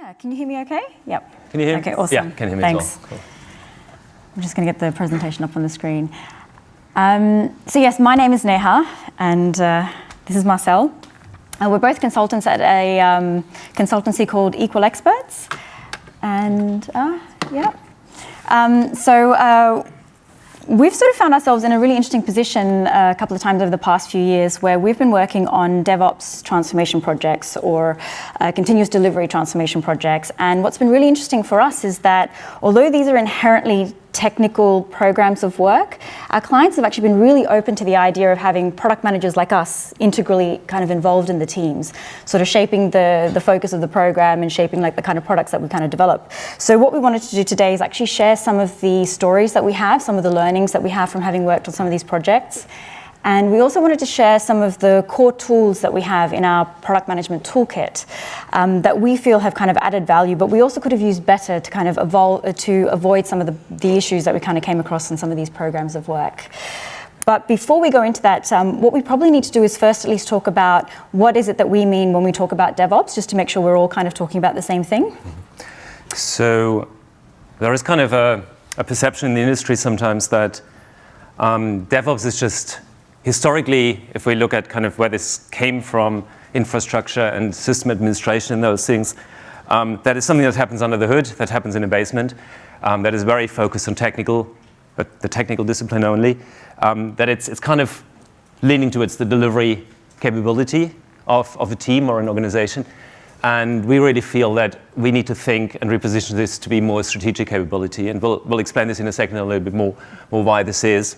Yeah, can you hear me okay? Yep. Can you hear me? Okay, awesome. Yeah, can you hear me Thanks. as well. Cool. I'm just going to get the presentation up on the screen. Um, so yes, my name is Neha, and uh, this is Marcel. Uh, we're both consultants at a um, consultancy called Equal Experts. And uh, yeah. Um, so uh, we've sort of found ourselves in a really interesting position uh, a couple of times over the past few years where we've been working on DevOps transformation projects or uh, continuous delivery transformation projects. And what's been really interesting for us is that although these are inherently technical programs of work, our clients have actually been really open to the idea of having product managers like us integrally kind of involved in the teams, sort of shaping the, the focus of the program and shaping like the kind of products that we kind of develop. So what we wanted to do today is actually share some of the stories that we have, some of the learnings that we have from having worked on some of these projects, and we also wanted to share some of the core tools that we have in our product management toolkit um, that we feel have kind of added value, but we also could have used better to kind of evolve, uh, to avoid some of the, the issues that we kind of came across in some of these programs of work. But before we go into that, um, what we probably need to do is first at least talk about what is it that we mean when we talk about DevOps, just to make sure we're all kind of talking about the same thing. So there is kind of a, a perception in the industry sometimes that um, DevOps is just historically, if we look at kind of where this came from, infrastructure and system administration and those things, um, that is something that happens under the hood, that happens in a basement, um, that is very focused on technical, but the technical discipline only, um, that it's, it's kind of leaning towards the delivery capability of, of a team or an organization. And we really feel that we need to think and reposition this to be more strategic capability. And we'll, we'll explain this in a second a little bit more, more why this is.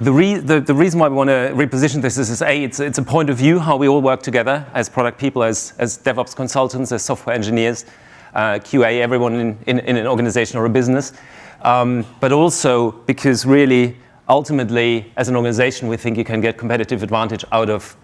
The, re the, the, reason why we want to reposition this is, is A, it's, it's a point of view, how we all work together as product people, as, as DevOps consultants, as software engineers, uh, QA, everyone in, in, in, an organization or a business. Um, but also because really, ultimately, as an organization, we think you can get competitive advantage out of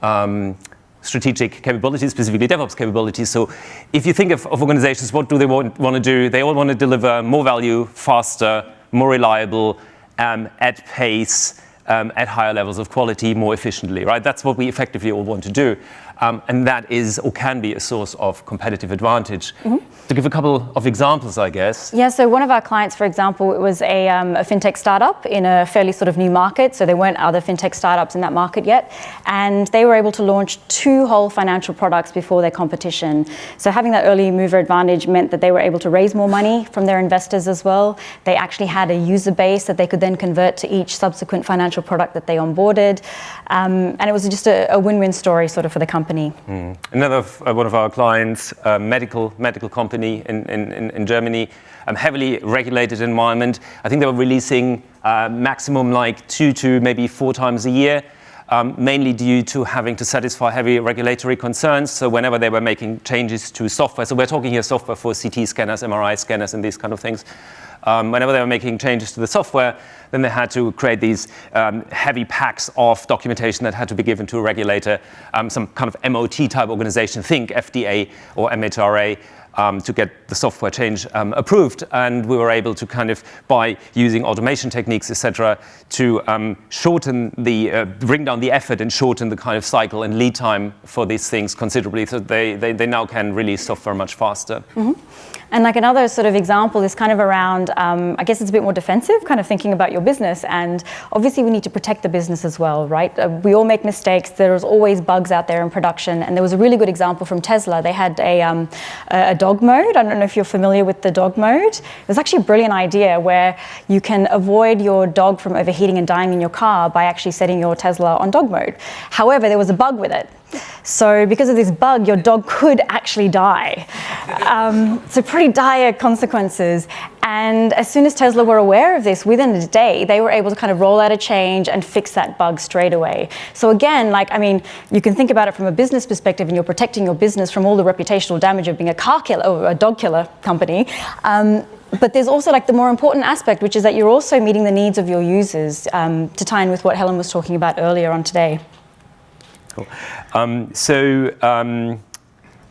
um, strategic capabilities, specifically DevOps capabilities. So if you think of, of organizations, what do they want, want to do? They all want to deliver more value, faster, more reliable, um, at pace, um, at higher levels of quality more efficiently, right? That's what we effectively all want to do. Um, and that is or can be a source of competitive advantage. Mm -hmm. To give a couple of examples, I guess. Yeah, so one of our clients, for example, it was a, um, a, fintech startup in a fairly sort of new market. So there weren't other fintech startups in that market yet. And they were able to launch two whole financial products before their competition. So having that early mover advantage meant that they were able to raise more money from their investors as well. They actually had a user base that they could then convert to each subsequent financial product that they onboarded. Um, and it was just a win-win story sort of for the company company. Mm. Another uh, one of our clients, uh, medical medical company in, in, in Germany, um, heavily regulated environment. I think they were releasing uh, maximum like two to maybe four times a year. Um, mainly due to having to satisfy heavy regulatory concerns. So whenever they were making changes to software, so we're talking here software for CT scanners, MRI scanners, and these kind of things. Um, whenever they were making changes to the software, then they had to create these um, heavy packs of documentation that had to be given to a regulator, um, some kind of MOT type organization, think FDA or MHRA, um, to get the software change um, approved. And we were able to kind of, by using automation techniques, etc., to um, shorten the, uh, bring down the effort and shorten the kind of cycle and lead time for these things considerably. So they, they, they now can release software much faster. Mm -hmm. And like another sort of example is kind of around, um, I guess it's a bit more defensive, kind of thinking about your business. And obviously we need to protect the business as well, right? Uh, we all make mistakes. There's always bugs out there in production. And there was a really good example from Tesla. They had a, um, a dog mode. I don't know if you're familiar with the dog mode. It was actually a brilliant idea where you can avoid your dog from overheating and dying in your car by actually setting your Tesla on dog mode. However, there was a bug with it. So because of this bug, your dog could actually die. Um, so pretty dire consequences. And as soon as Tesla were aware of this, within a day, they were able to kind of roll out a change and fix that bug straight away. So again, like, I mean, you can think about it from a business perspective and you're protecting your business from all the reputational damage of being a car killer or a dog killer company. Um, but there's also like the more important aspect, which is that you're also meeting the needs of your users um, to tie in with what Helen was talking about earlier on today. Cool. Um, so, um,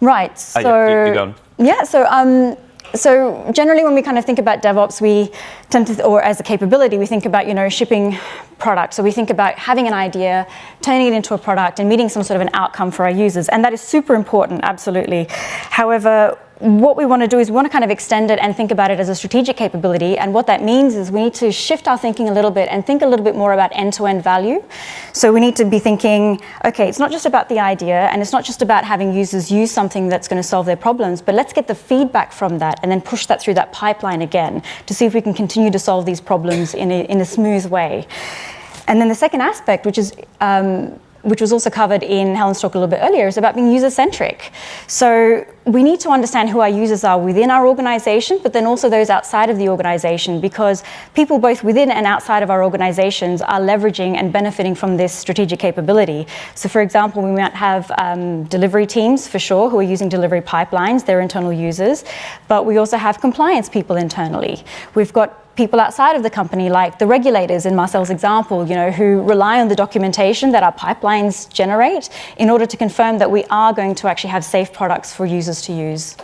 right. So, uh, yeah, yeah. So, um, so generally when we kind of think about DevOps, we tend to, or as a capability, we think about, you know, shipping product. So we think about having an idea, turning it into a product and meeting some sort of an outcome for our users. And that is super important, absolutely. However, what we want to do is we want to kind of extend it and think about it as a strategic capability. And what that means is we need to shift our thinking a little bit and think a little bit more about end-to-end value. So we need to be thinking, okay, it's not just about the idea and it's not just about having users use something that's going to solve their problems, but let's get the feedback from that and then push that through that pipeline again to see if we can continue to solve these problems in a, in a smooth way. And then the second aspect, which is um, which was also covered in Helen's talk a little bit earlier, is about being user-centric. So we need to understand who our users are within our organization, but then also those outside of the organization, because people both within and outside of our organizations are leveraging and benefiting from this strategic capability. So for example, we might have um, delivery teams for sure who are using delivery pipelines, they're internal users, but we also have compliance people internally. We've got people outside of the company, like the regulators in Marcel's example, you know, who rely on the documentation that our pipelines generate in order to confirm that we are going to actually have safe products for users to use.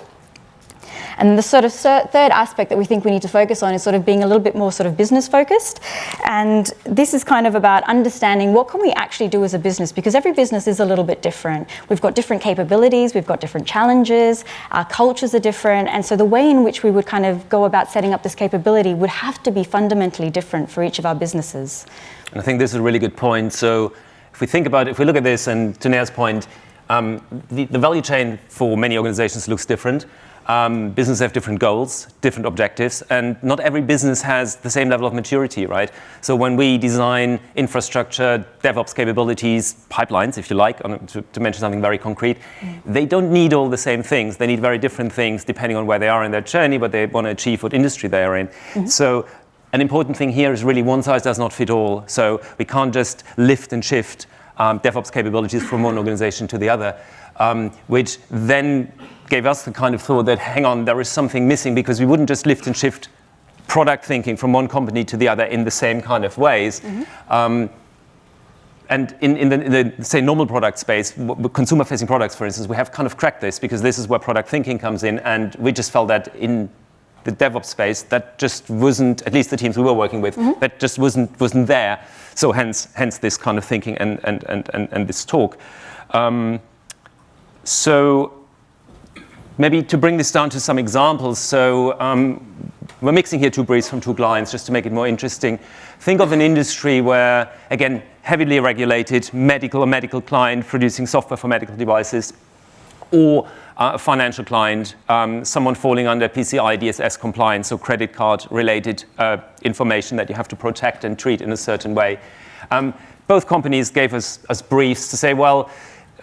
And the sort of third aspect that we think we need to focus on is sort of being a little bit more sort of business focused. And this is kind of about understanding what can we actually do as a business because every business is a little bit different. We've got different capabilities, we've got different challenges, our cultures are different. And so the way in which we would kind of go about setting up this capability would have to be fundamentally different for each of our businesses. And I think this is a really good point. So if we think about if we look at this and to Neha's point, um, the, the value chain for many organizations looks different. Um, businesses have different goals, different objectives, and not every business has the same level of maturity, right? So when we design infrastructure, DevOps capabilities, pipelines, if you like, to, to mention something very concrete, mm. they don't need all the same things. They need very different things depending on where they are in their journey, what they want to achieve, what industry they are in. Mm -hmm. So an important thing here is really one size does not fit all. So we can't just lift and shift um, DevOps capabilities from one organization to the other, um, which then gave us the kind of thought that, hang on, there is something missing because we wouldn't just lift and shift product thinking from one company to the other in the same kind of ways. Mm -hmm. um, and in, in, the, in, the, say, normal product space, consumer-facing products, for instance, we have kind of cracked this because this is where product thinking comes in, and we just felt that in the DevOps space, that just wasn't, at least the teams we were working with, mm -hmm. that just wasn't, wasn't there. So hence, hence this kind of thinking and, and, and, and, and this talk. Um, so maybe to bring this down to some examples, so um, we're mixing here two briefs from two clients just to make it more interesting. Think of an industry where, again, heavily regulated, medical or medical client producing software for medical devices, or uh, a financial client, um, someone falling under PCI DSS compliance, so credit card related uh, information that you have to protect and treat in a certain way. Um, both companies gave us, us briefs to say, well,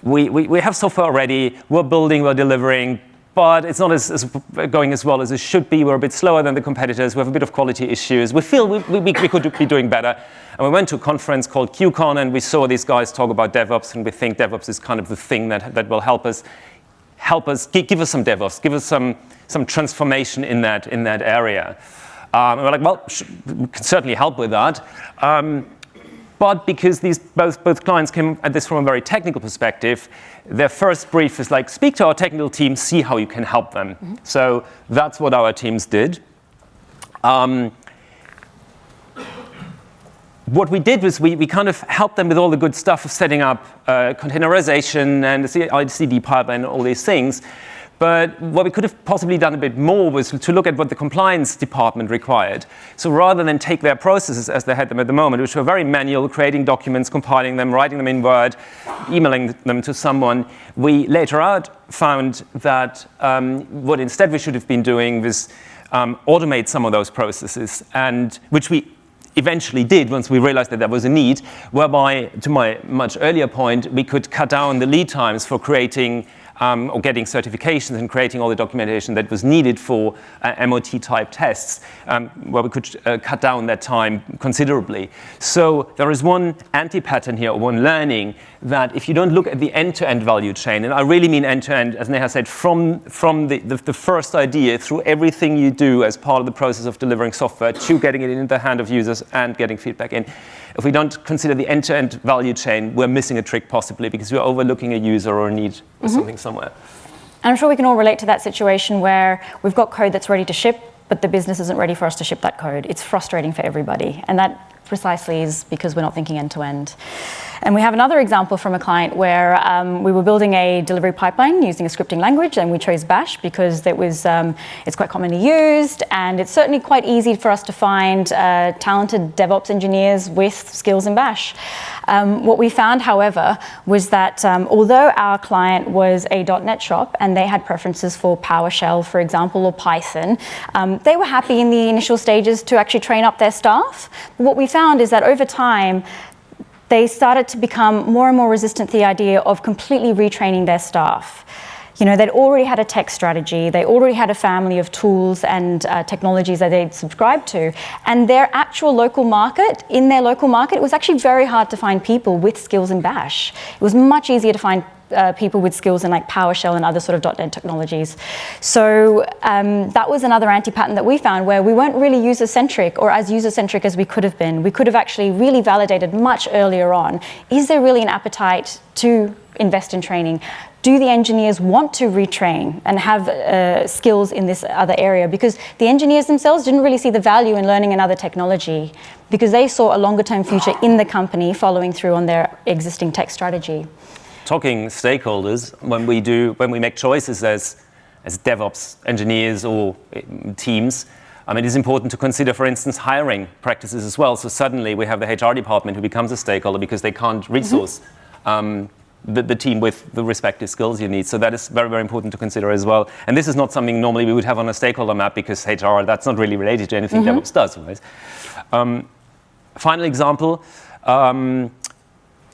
we, we, we have software already, we're building, we're delivering, but it's not as, as, going as well as it should be. We're a bit slower than the competitors. We have a bit of quality issues. We feel we, we, we could be doing better. And we went to a conference called QCon, and we saw these guys talk about DevOps, and we think DevOps is kind of the thing that, that will help us, help us, give us some DevOps, give us some, some transformation in that, in that area. Um, and we're like, well, we can certainly help with that. Um, but because these both, both clients came at this from a very technical perspective, their first brief is like, speak to our technical team, see how you can help them. Mm -hmm. So that's what our teams did. Um, what we did was we, we kind of helped them with all the good stuff of setting up uh, containerization and the CI/CD pipeline and all these things. But what we could have possibly done a bit more was to look at what the compliance department required. So rather than take their processes as they had them at the moment, which were very manual, creating documents, compiling them, writing them in Word, emailing them to someone, we later out found that um, what instead we should have been doing was um, automate some of those processes, and which we eventually did once we realized that there was a need, whereby, to my much earlier point, we could cut down the lead times for creating um, or getting certifications and creating all the documentation that was needed for uh, MOT type tests, um, where we could uh, cut down that time considerably. So there is one anti-pattern here, or one learning, that if you don't look at the end-to-end -end value chain, and I really mean end-to-end, -end, as Neha said, from, from the, the, the first idea through everything you do as part of the process of delivering software to getting it in the hand of users and getting feedback in, if we don't consider the end-to-end -end value chain, we're missing a trick possibly because we're overlooking a user or a need or mm -hmm. something somewhere. And I'm sure we can all relate to that situation where we've got code that's ready to ship, but the business isn't ready for us to ship that code. It's frustrating for everybody. And that precisely is because we're not thinking end to end. And we have another example from a client where um, we were building a delivery pipeline using a scripting language, and we chose Bash because it was um, it's quite commonly used, and it's certainly quite easy for us to find uh, talented DevOps engineers with skills in Bash. Um, what we found, however, was that um, although our client was a .NET shop and they had preferences for PowerShell, for example, or Python, um, they were happy in the initial stages to actually train up their staff. But what we found is that over time, they started to become more and more resistant to the idea of completely retraining their staff. You know, they'd already had a tech strategy, they already had a family of tools and uh, technologies that they'd subscribed to, and their actual local market, in their local market, it was actually very hard to find people with skills in Bash. It was much easier to find uh, people with skills in like PowerShell and other sort of .NET technologies. So um, that was another anti-pattern that we found where we weren't really user-centric or as user-centric as we could have been. We could have actually really validated much earlier on, is there really an appetite to invest in training? Do the engineers want to retrain and have uh, skills in this other area? Because the engineers themselves didn't really see the value in learning another technology because they saw a longer term future in the company following through on their existing tech strategy talking stakeholders, when we do, when we make choices as, as DevOps engineers or eh, teams, um, it is important to consider, for instance, hiring practices as well. So suddenly we have the HR department who becomes a stakeholder because they can't mm-hmm. resource mm-hmm. um, the, the, team with the respective skills you need. So that is very, very important to consider as well. And this is not something normally we would have on a stakeholder map because HR, that's not really related to anything mm-hmm. DevOps does. Right? Um, final example, um,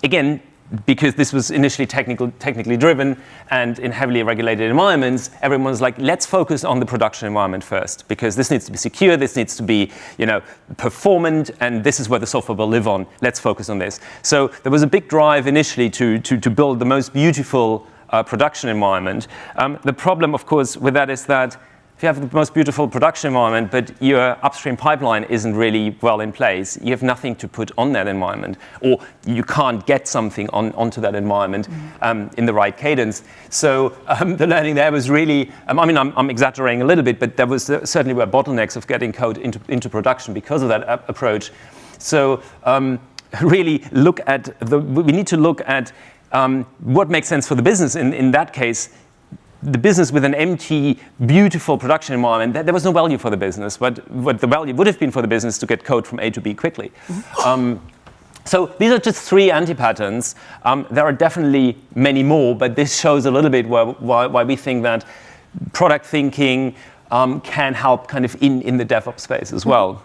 again, because this was initially technical, technically driven and in heavily regulated environments, everyone's like, let's focus on the production environment first, because this needs to be secure, this needs to be you know, performant, and this is where the software will live on. Let's focus on this. So there was a big drive initially to, to, to build the most beautiful uh, production environment. Um, the problem, of course, with that is that if you have the most beautiful production environment, but your upstream pipeline isn't really well in place, you have nothing to put on that environment, or you can't get something on, onto that environment mm -hmm. um, in the right cadence. So um, the learning there was really, um, I mean, I'm, I'm, exaggerating a little bit, but there was uh, certainly were bottlenecks of getting code into, into production because of that approach. So um, really look at, the, we need to look at um, what makes sense for the business in, in that case the business with an empty, beautiful production environment, there was no value for the business. But what the value would have been for the business to get code from A to B quickly. Mm-hmm. Um, so these are just three anti-patterns. Um, there are definitely many more, but this shows a little bit why, why, why we think that product thinking um, can help kind of in, in the DevOps space as well.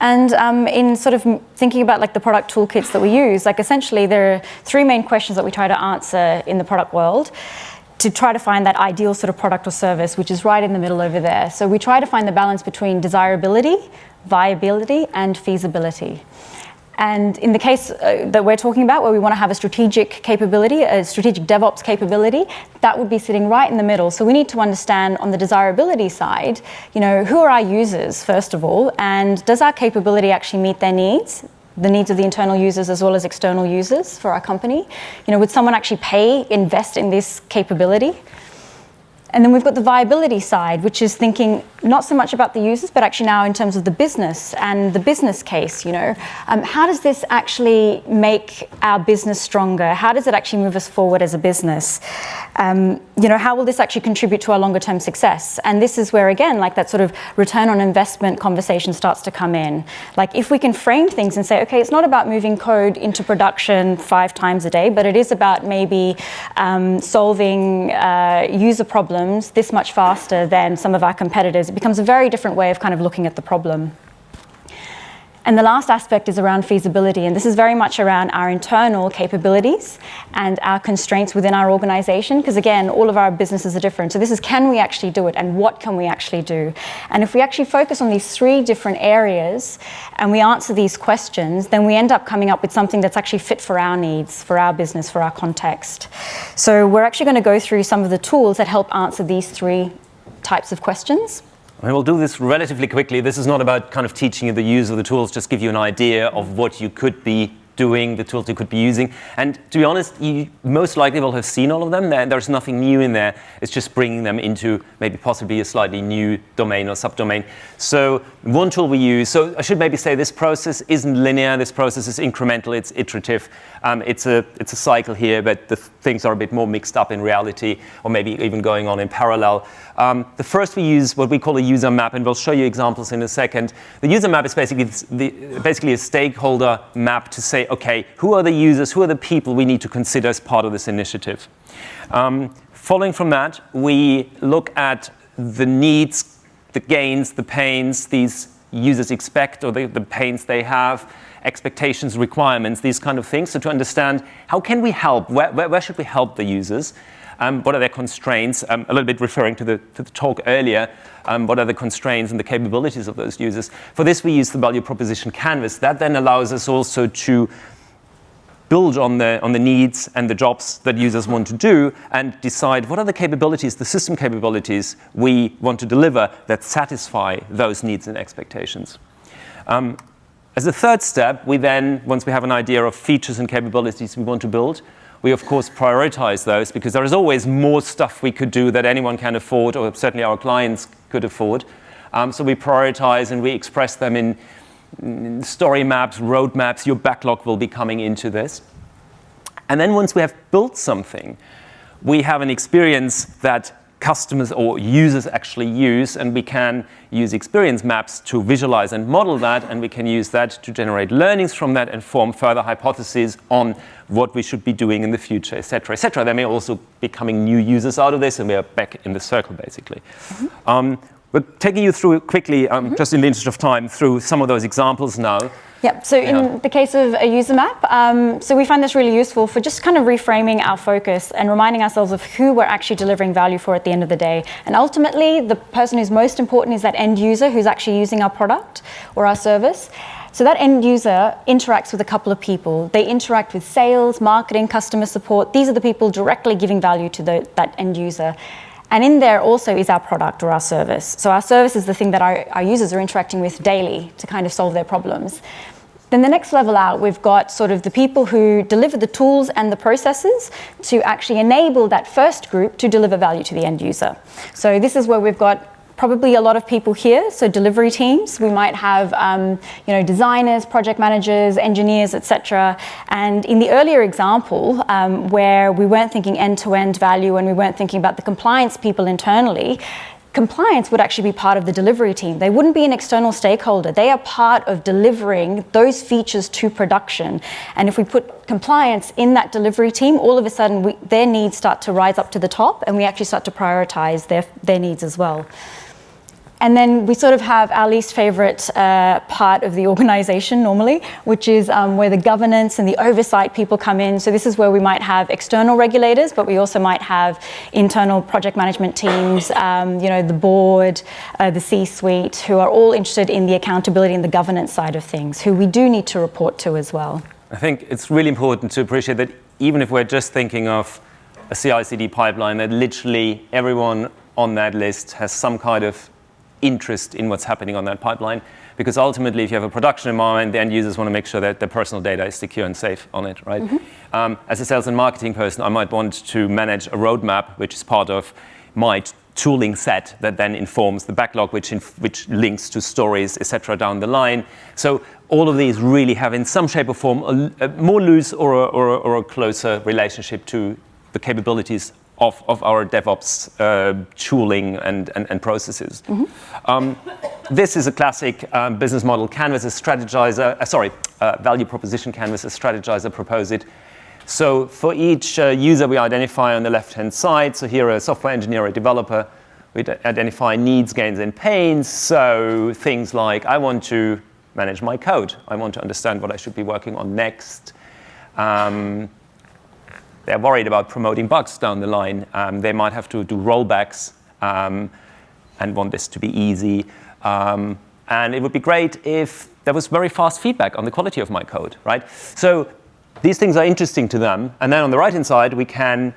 And um, in sort of thinking about like the product toolkits that we use, like essentially there are three main questions that we try to answer in the product world to try to find that ideal sort of product or service, which is right in the middle over there. So we try to find the balance between desirability, viability, and feasibility. And in the case uh, that we're talking about, where we want to have a strategic capability, a strategic DevOps capability, that would be sitting right in the middle. So we need to understand on the desirability side, you know, who are our users, first of all, and does our capability actually meet their needs? The needs of the internal users as well as external users for our company. You know, would someone actually pay, invest in this capability? And then we've got the viability side, which is thinking not so much about the users, but actually now in terms of the business and the business case. You know, um, how does this actually make our business stronger? How does it actually move us forward as a business? Um, you know, how will this actually contribute to our longer term success? And this is where again, like that sort of return on investment conversation starts to come in. Like if we can frame things and say, okay, it's not about moving code into production five times a day, but it is about maybe um, solving uh, user problems problems this much faster than some of our competitors, it becomes a very different way of kind of looking at the problem. And the last aspect is around feasibility, and this is very much around our internal capabilities and our constraints within our organization, because again, all of our businesses are different. So this is can we actually do it, and what can we actually do? And if we actually focus on these three different areas and we answer these questions, then we end up coming up with something that's actually fit for our needs, for our business, for our context. So we're actually going to go through some of the tools that help answer these three types of questions. I will do this relatively quickly. This is not about kind of teaching you the use of the tools, just give you an idea of what you could be doing, the tools you could be using. And to be honest, you most likely will have seen all of them. There, there's nothing new in there. It's just bringing them into maybe possibly a slightly new domain or subdomain. So one tool we use, so I should maybe say this process isn't linear. This process is incremental. It's iterative. Um, it's, a, it's a cycle here, but the things are a bit more mixed up in reality or maybe even going on in parallel. Um, the first we use what we call a user map, and we'll show you examples in a second. The user map is basically, the, basically a stakeholder map to say, okay, who are the users, who are the people we need to consider as part of this initiative. Um, following from that, we look at the needs, the gains, the pains these users expect or the, the pains they have, expectations, requirements, these kind of things. So to understand how can we help, where, where, where should we help the users? Um, what are their constraints? Um, a little bit referring to the, to the talk earlier, um, what are the constraints and the capabilities of those users? For this, we use the value proposition canvas. That then allows us also to build on the, on the needs and the jobs that users want to do and decide what are the capabilities, the system capabilities we want to deliver that satisfy those needs and expectations. Um, as a third step, we then, once we have an idea of features and capabilities we want to build, we of course prioritize those because there is always more stuff we could do that anyone can afford or certainly our clients could afford. Um, so we prioritize and we express them in, in story maps, roadmaps, your backlog will be coming into this. And then once we have built something, we have an experience that customers or users actually use, and we can use experience maps to visualize and model that, and we can use that to generate learnings from that and form further hypotheses on what we should be doing in the future, et cetera, et cetera. There may also be coming new users out of this, and we are back in the circle, basically. Mm -hmm. um, we're taking you through quickly, um, mm -hmm. just in the interest of time, through some of those examples now. Yep, so in the case of a user map, um, so we find this really useful for just kind of reframing our focus and reminding ourselves of who we're actually delivering value for at the end of the day. And ultimately, the person who's most important is that end user who's actually using our product or our service. So that end user interacts with a couple of people. They interact with sales, marketing, customer support. These are the people directly giving value to the, that end user. And in there also is our product or our service. So our service is the thing that our, our users are interacting with daily to kind of solve their problems. Then the next level out, we've got sort of the people who deliver the tools and the processes to actually enable that first group to deliver value to the end user. So this is where we've got probably a lot of people here, so delivery teams. We might have um, you know, designers, project managers, engineers, etc. And in the earlier example, um, where we weren't thinking end-to-end -end value and we weren't thinking about the compliance people internally, compliance would actually be part of the delivery team. They wouldn't be an external stakeholder. They are part of delivering those features to production. And if we put compliance in that delivery team, all of a sudden we, their needs start to rise up to the top and we actually start to prioritize their, their needs as well. And then we sort of have our least favorite uh, part of the organization normally, which is um, where the governance and the oversight people come in. So this is where we might have external regulators, but we also might have internal project management teams, um, you know, the board, uh, the C-suite, who are all interested in the accountability and the governance side of things, who we do need to report to as well. I think it's really important to appreciate that even if we're just thinking of a CI/CD pipeline, that literally everyone on that list has some kind of interest in what's happening on that pipeline. Because ultimately, if you have a production environment, the end users want to make sure that their personal data is secure and safe on it, right? Mm -hmm. um, as a sales and marketing person, I might want to manage a roadmap, which is part of my tooling set that then informs the backlog, which, which links to stories, etc., down the line. So all of these really have, in some shape or form, a, a more loose or a, or, a, or a closer relationship to the capabilities of, of our DevOps uh, tooling and, and, and processes. Mm -hmm. um, this is a classic um, business model canvas, a Strategyzer, uh, sorry, uh, value proposition canvas, a Strategyzer propose it. So for each uh, user we identify on the left-hand side, so here a software engineer, a developer, we identify needs, gains, and pains. So things like, I want to manage my code. I want to understand what I should be working on next. Um, they're worried about promoting bugs down the line. Um, they might have to do rollbacks um, and want this to be easy. Um, and it would be great if there was very fast feedback on the quality of my code, right? So these things are interesting to them. And then on the right-hand side, we can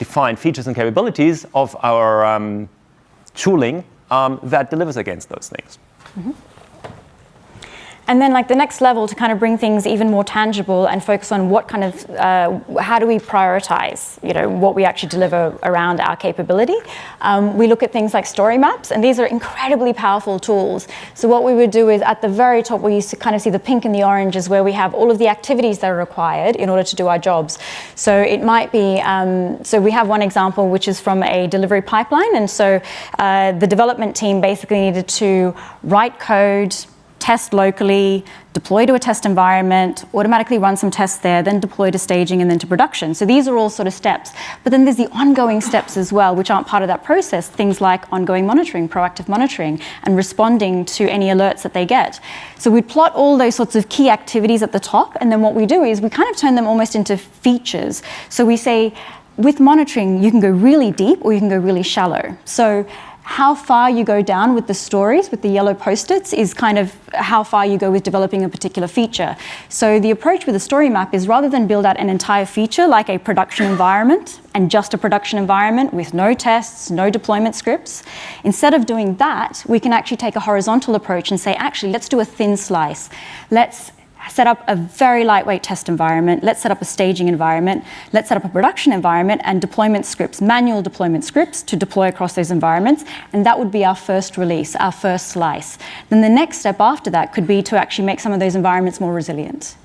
define features and capabilities of our um, tooling um, that delivers against those things. Mm -hmm. And then like the next level to kind of bring things even more tangible and focus on what kind of, uh, how do we prioritize, you know, what we actually deliver around our capability. Um, we look at things like story maps and these are incredibly powerful tools. So what we would do is at the very top we used to kind of see the pink and the orange is where we have all of the activities that are required in order to do our jobs. So it might be, um, so we have one example which is from a delivery pipeline and so uh, the development team basically needed to write code, test locally, deploy to a test environment, automatically run some tests there, then deploy to staging and then to production. So these are all sort of steps. But then there's the ongoing steps as well, which aren't part of that process, things like ongoing monitoring, proactive monitoring, and responding to any alerts that they get. So we plot all those sorts of key activities at the top, and then what we do is we kind of turn them almost into features. So we say, with monitoring, you can go really deep or you can go really shallow. So how far you go down with the stories, with the yellow post-its, is kind of how far you go with developing a particular feature. So the approach with a story map is rather than build out an entire feature like a production environment and just a production environment with no tests, no deployment scripts, instead of doing that, we can actually take a horizontal approach and say, actually, let's do a thin slice. Let's set up a very lightweight test environment, let's set up a staging environment, let's set up a production environment and deployment scripts, manual deployment scripts to deploy across those environments. And that would be our first release, our first slice. Then the next step after that could be to actually make some of those environments more resilient.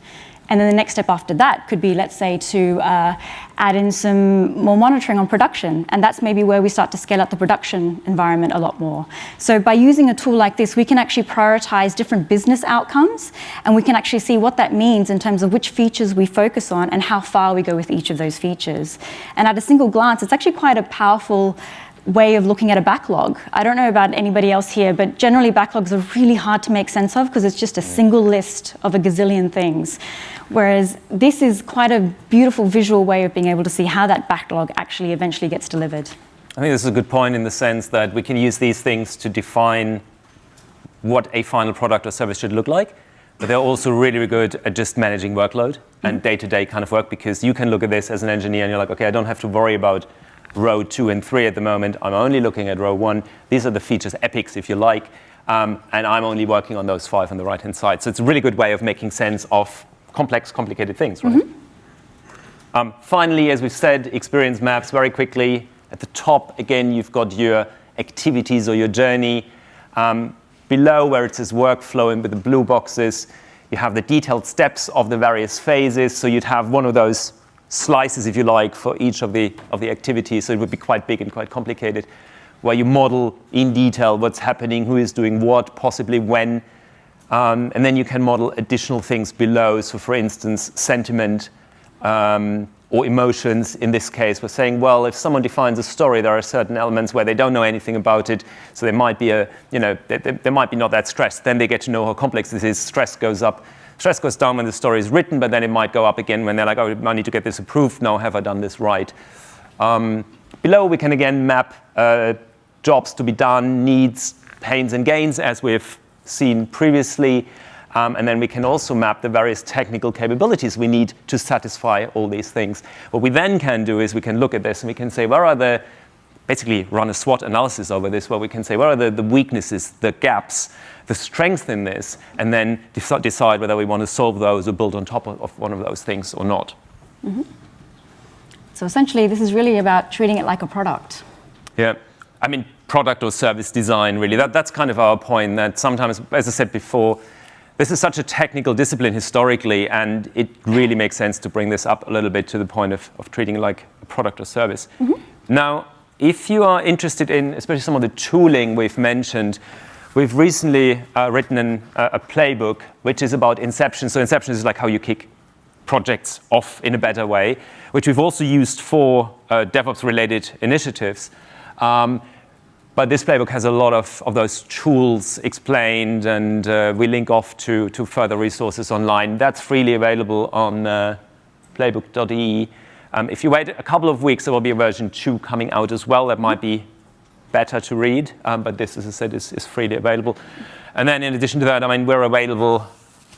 And then the next step after that could be, let's say, to uh, add in some more monitoring on production. And that's maybe where we start to scale up the production environment a lot more. So by using a tool like this, we can actually prioritize different business outcomes, and we can actually see what that means in terms of which features we focus on and how far we go with each of those features. And at a single glance, it's actually quite a powerful way of looking at a backlog. I don't know about anybody else here, but generally backlogs are really hard to make sense of because it's just a mm. single list of a gazillion things. Whereas this is quite a beautiful visual way of being able to see how that backlog actually eventually gets delivered. I think this is a good point in the sense that we can use these things to define what a final product or service should look like, but they're also really, really good at just managing workload and mm. day-to-day -day kind of work because you can look at this as an engineer and you're like, okay, I don't have to worry about row two and three at the moment. I'm only looking at row one. These are the features, epics, if you like, um, and I'm only working on those five on the right-hand side. So it's a really good way of making sense of complex, complicated things, right? Mm -hmm. um, finally, as we've said, experience maps very quickly. At the top, again, you've got your activities or your journey. Um, below, where it says workflow and with the blue boxes, you have the detailed steps of the various phases. So you'd have one of those slices, if you like, for each of the, of the activities. So it would be quite big and quite complicated, where you model in detail what's happening, who is doing what, possibly when. Um, and then you can model additional things below. So for instance, sentiment um, or emotions. In this case, we're saying, well, if someone defines a story, there are certain elements where they don't know anything about it. So they might be a, you know, they, they might be not that stressed. Then they get to know how complex this is. Stress goes up. Stress goes down when the story is written, but then it might go up again when they're like, oh, I need to get this approved. Now, have I done this right? Um, below, we can again map uh, jobs to be done, needs, pains, and gains, as we've seen previously. Um, and then we can also map the various technical capabilities we need to satisfy all these things. What we then can do is we can look at this and we can say, where are the, basically run a SWOT analysis over this, where we can say, where are the, the weaknesses, the gaps, the strength in this, and then decide whether we want to solve those or build on top of, one of those things or not. Mm -hmm. So essentially, this is really about treating it like a product. Yeah. I mean, product or service design, really. That, that's kind of our point that sometimes, as I said before, this is such a technical discipline historically, and it really makes sense to bring this up a little bit to the point of, of treating it like a product or service. Mm -hmm. Now, if you are interested in, especially some of the tooling we've mentioned, We've recently uh, written an, uh, a playbook which is about inception. So inception is like how you kick projects off in a better way, which we've also used for uh, DevOps-related initiatives. Um, but this playbook has a lot of, of those tools explained, and uh, we link off to, to further resources online. That's freely available on uh, playbook.ee. Um, if you wait a couple of weeks, there will be a version 2 coming out as well that might be better to read, um, but this, as I said, is, is, freely available. And then in addition to that, I mean, we're available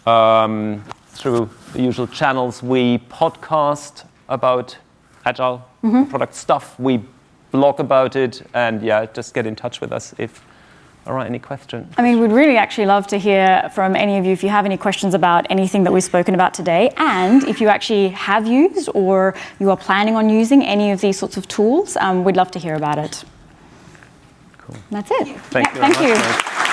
um, through the usual channels. We podcast about agile mm -hmm. product stuff. We blog about it, and yeah, just get in touch with us if All right, any questions? I mean, we'd really actually love to hear from any of you if you have any questions about anything that we've spoken about today, and if you actually have used or you are planning on using any of these sorts of tools, um, we'd love to hear about it. Cool. That's it. Thank Yeah, you. Thank you.